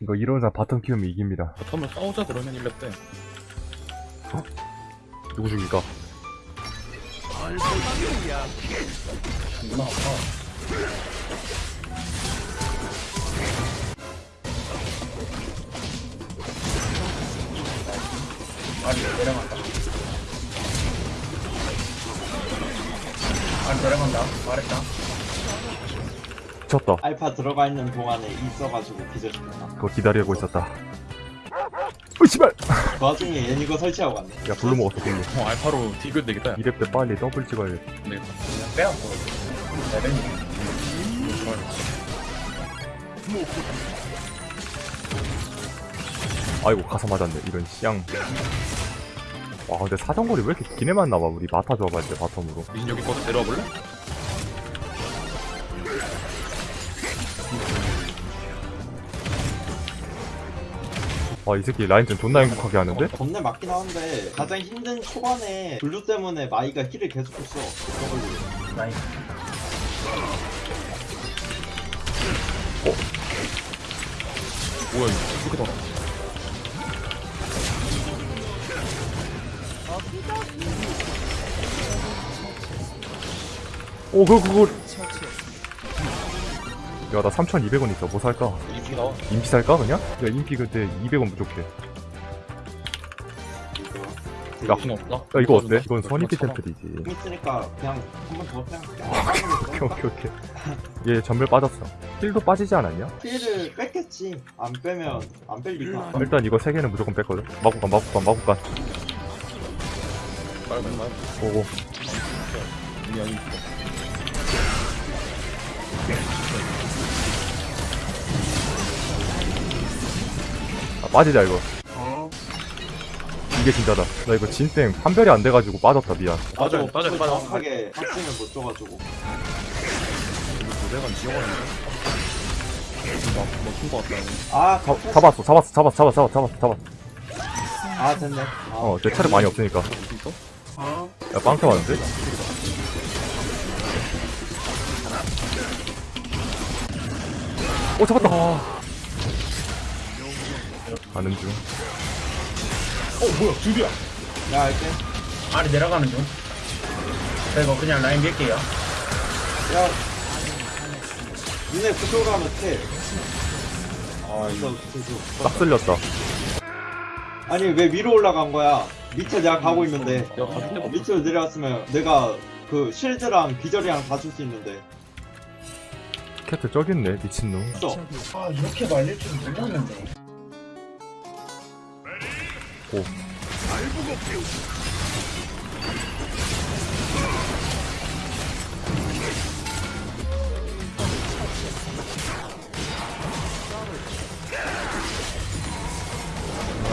이거 이러자 bottom 키우면 이깁니다. bottom을 싸우자 그러면 1렙 때 누구 죽일까? 존나 아파 아니 내려간다. 아니 내려간다. 말했다 미쳤다. 알파 들어가 있는 동안에 있어가지고 기절시켰다. 그거 기다리고 있었다. 으 씨발! 그 와중에 얘 이거 설치하고 갔네. 야 블루 먹었어 블루. 어 알파로 디귿 되겠다 야. 2렙 때 빨리 더블 찍어야겠다. 되겠다 그냥 빼앗고 레벨이 아이고 가서 맞았네 이런 쌍. 와 근데 사정거리 왜 이렇게 기네만 나와 우리 마타 조합할 때 바텀으로. 여기 거서 데려와 볼래? 와 이 새끼 라인전 존나 행복하게 하는데? 겁내 맞긴 하는데 가장 힘든 초반에 blue 때문에 마이가 heal을 계속했어. 저걸로. 라인 뭐야 이거 더오 그거 그거. 야 나 3,200원 있어 뭐 살까? 이렇게 나와 인피 살까 그냥? 야 인피 그때 200원 부족해. 야. 없다? 야 이거 어때? 이건 선입비 템플이지. 힘 있으니까 그냥 한번 더. 오케이 오케이 오케이. 얘 전멸 빠졌어. 힐도 빠지지 않았냐? 힐을 뺐겠지. 안 빼면 안 뺄리까. 일단 이거 세 개는 무조건 뺐거든. 마구간 마구간 마구간. 빨리 빨리 빨리 보고. 우리 여기 빠지자 이거. 어 이게 진짜다. 나 이거 진땡 판별이 안 돼가지고 빠졌다 미안. 빠져 빠져 빠져 정확하게 확증을 못 줘가지고. 내가 지워가는데 막힌 거 같다 아, 잡, 잡았어 잡았어 잡았어 잡았어 잡았어 잡았어. 아 됐네. 아, 어, 내 차례 많이 없으니까. 야 빵타 왔는데? 오 잡았다. 가는 중. 어, 뭐야 줄이야 야 알게. 아니 내려가는 중 자, 이거 그냥 라인 밀게요 야. 니네 그쪽으로 하면 돼. 아 이거 그쪽. 딱 쓸렸다. 아니 왜 위로 올라간 거야? 밑에 내가 가고 있는데. 야 가줄 데가 없어 밑으로 내려왔으면 내가 그 실드랑 비절이랑 다 줄 수 있는데. 캣트 저기 있네 미친놈. 아 이렇게 말릴 줄 몰랐는데 오.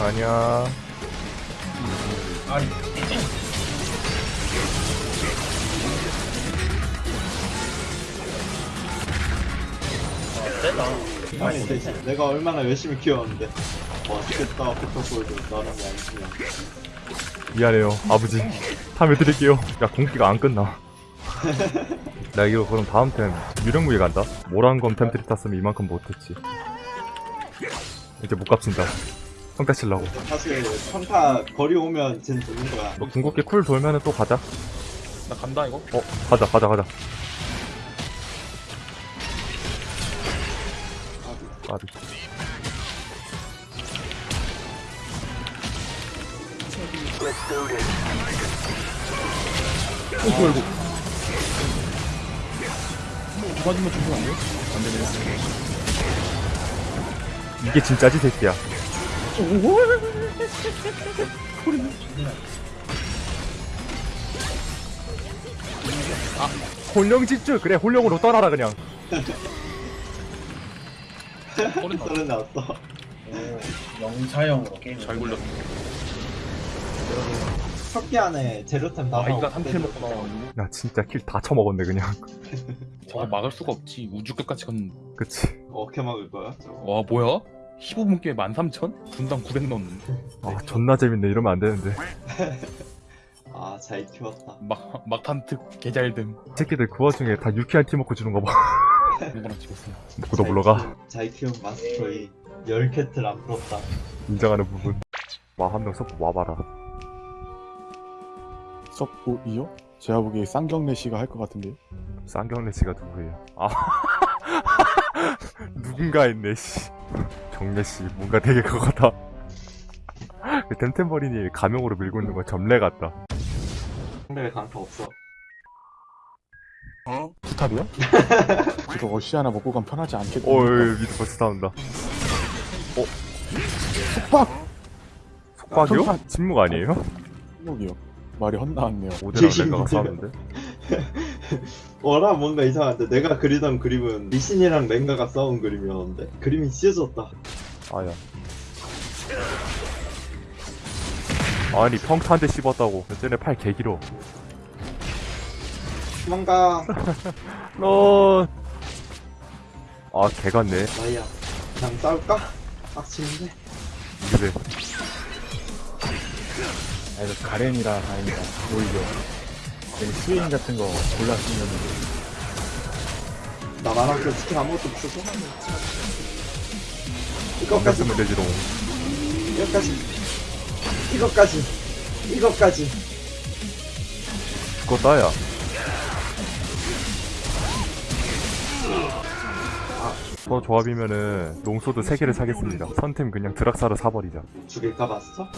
아니야. 아니 아 세다 아니 내가 얼마나 열심히 키웠는데. 맛있겠다 페터골드 나는 게 아니지만. 미안해요 아버지. 탐해 드릴게요. 야 공기가 안 끝나. 나 이거 그럼 다음 템 유령무기 간다? 모란검 템트리 탔으면 이만큼 못했지. 이제 못 갚친다. 성대 치려고. 사실 평타 거리 오면 쟨 죽는 거야. 너 궁극기 쿨 돌면은 또 가자. 나 간다 이거? 어 가자 가자 가자. 까비 어 뭐야 이거 두 가지만 주면 안 돼? 안 되네 이게 진짜지 새끼야 아 혼령 집중 그래 혼령으로 떠나라 그냥 소리 나 소리 나왔어. 오 영사형으로 게임 잘 굴렸어 석기 안에 재료템 다 아 이가 한킬 먹고 나와 야 진짜 kill 다 처먹었네 그냥 저거 막을 수가 없지 우주 끝까지 간 그치 어떻게 막을 거야? 저거? 와 뭐야? 15분 게임 13,000? 분당 900 넣었는데 아 존나 재밌네 이러면 안 되는데 아, 잘 키웠다. 막 막탄 특 개잘됨 이 새끼들 그 와중에 다 유쾌한 팀워크 주는 거봐 누구랑 찍었어요? 누구도 물러가 잘 키운 마스터 이 열 캐틀 안 부럽다. 인정하는 부분 와 한명 서포 와봐라 서포이요? 제가 보기에 쌍경래 씨가 할 것 같은데요. 쌍경래 씨가 누구예요? 아 누군가 했네 씨 정래 씨 뭔가 되게 그거 같아 그 템템버린이 가명으로 밀고 있는 건 점례 같다 상대에 강타 없어. 부탑이요? 이거 어시 하나 먹고 가면 편하지 않겠다. 어 여기 밑에 벌써 나온다 속박! 속박이요? 속박. 침묵 아니에요? 목이요. 말이 헛나왔네요. 제신 랭가가 문제야. 싸우는데? 어라 뭔가 이상한데. 내가 그리던 그림은 리신이랑 랭가가 싸운 그림이었는데. 그림이 찢어졌다. 아야. 아니 평타 한대 씹었다고. 쟤네 팔 개길어. 도망가. 너... 아 개같네. 마이야. 그냥 싸울까? 빡치는데. 그래 아, 이거 가렌이라 다행이다. 오히려. 스웨인 같은 거 골랐으면 나 만화교 스킬 아무것도 없어서 이것까지. 쓰면 되지롱 이것까지. 이것까지. 이것까지. 죽었다 야. 저 조합이면은 롱소드 3개를 사겠습니다. 선템 그냥 드락사를 사버리자. 죽일까 마스터?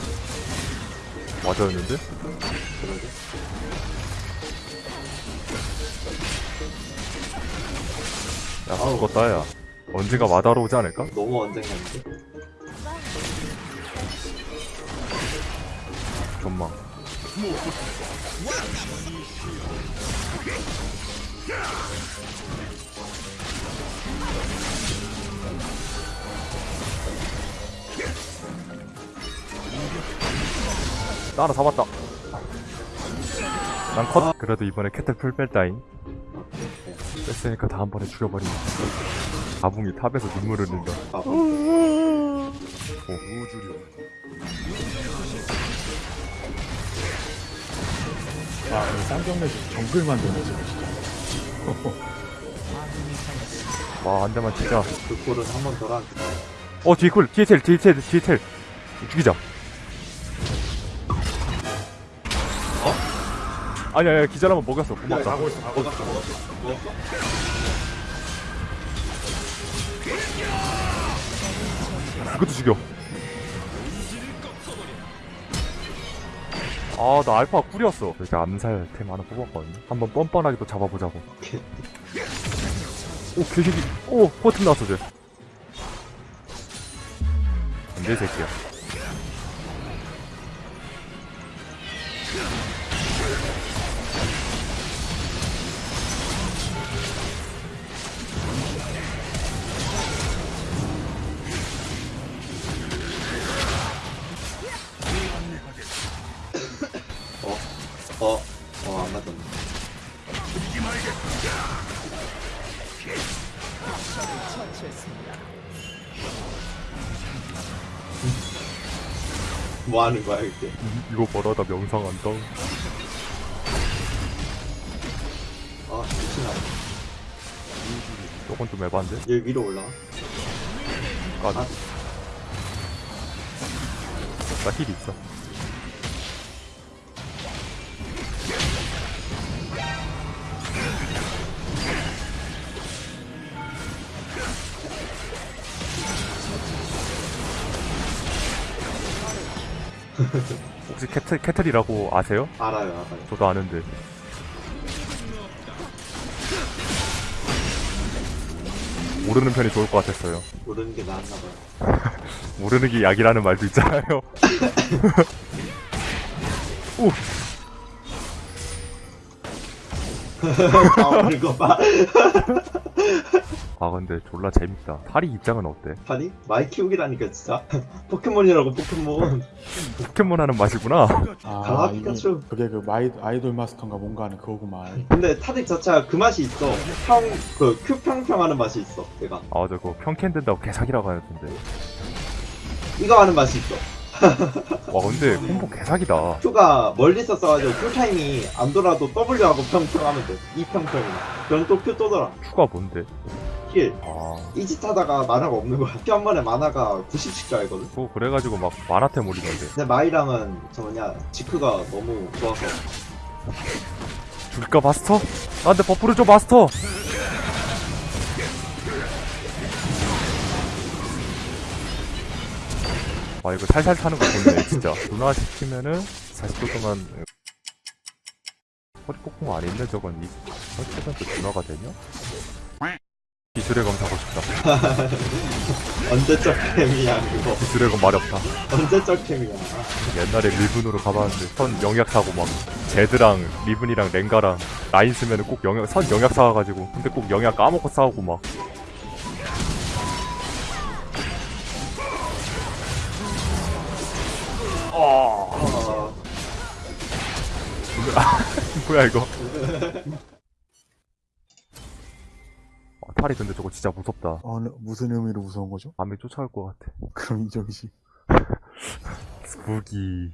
그러게 야 아우. 죽었다 야 언젠가 마다로 오지 않을까? 너무 언쟁했는데 전망 나 하나 잡았다. 난 컷! 그래도 이번에 캐틀 플 뺐다잉 뺐으니까 다음번에 죽여버리자 아붕이 탑에서 눈물을 흘린다. 아, 아, 씨 정글 만드네, 지금 진짜. 와 한 대만 치자. 그 꼴은 한번 더라. 어 뒤에 쿨 뒤에 텔 뒤에 텔 뒤에 텔 죽이자 아니 아니 기절하면 먹였어. 고맙다. 있어 가고 있어. 먹었어 먹었어? 그것도 죽여. 아 나 알파 꿀이었어. 이렇게 암살 템 하나 뽑았거든요. 한번 뻔뻔하게 또 잡아보자고. 오 개새끼. 오 포튼 나왔어 쟤. 안돼 새끼야 뭐 하는 거야 이게? 이거 벌어다 명상한다 아 미친아. 저건 좀 에반데? 얘 위로 올라가 까비 아. 나힐 있어 혹시 캐틀, 캐틀이라고 아세요? 알아요 알아요. 저도 아는데. 모르는 편이 좋을 것 같았어요. 모르는 게 나았나 봐요. 모르는 게 약이라는 말도 있잖아요. 오! 나오는 거봐 아 근데 졸라 재밌다 파리 입장은 어때? 아니 마이 키우기라니까 진짜 포켓몬이라고 포켓몬 포켓몬 하는 맛이구나 아, 아, 이게, 피카츄. 그게 그 마이, 아이돌 마스터인가 뭔가 하는 그거구만. 근데 타릭 자체가 그 맛이 있어 평 그 Q 평평 하는 맛이 있어 얘가 아 저거 평캔 된다고 개사기라고 하던데 이거 하는 맛이 있어 와 근데 콤보 개사기다 Q가 멀리서 써가지고 Q 타임이 안 돌아도 W하고 평평하면 돼. 이 평평이. 그럼 또 Q 또 돌아. Q가 뭔데? 스킬. 아. 이짓 하다가 마나가 없는 거야. 피 한 번에 마나가 90씩 달거든. 그거 그래가지고 막 마나템 올리던데 근데 마이랑은 저 뭐냐 지크가 너무 좋아서. 줄까 마스터? 나한테 buff를 줘 마스터! 아 이거 살살 타는 거 좋네 진짜. 누나 시키면은 40초 동안 허리 폭풍 안 있네 저건. 이 어쩌면 또 준화가 되냐? 기술의 검 사고 싶다. 언제적 캠이야 그거. 기술의 검 마렵다. 언제적 캠이야. 옛날에 리븐으로 가봤는데 선 영약 사고 막 제드랑 리븐이랑 랭가랑 라인 쓰면은 꼭 영약 선 영약 사와가지고 근데 꼭 영약 까먹고 싸우고 막. 어... 뭐야 이거 어, 탈이 근데 저거 진짜 무섭다 어느, 무슨 의미로 무서운 거죠? 밤에 쫓아올 것 같아 그럼 이정식. 스푸기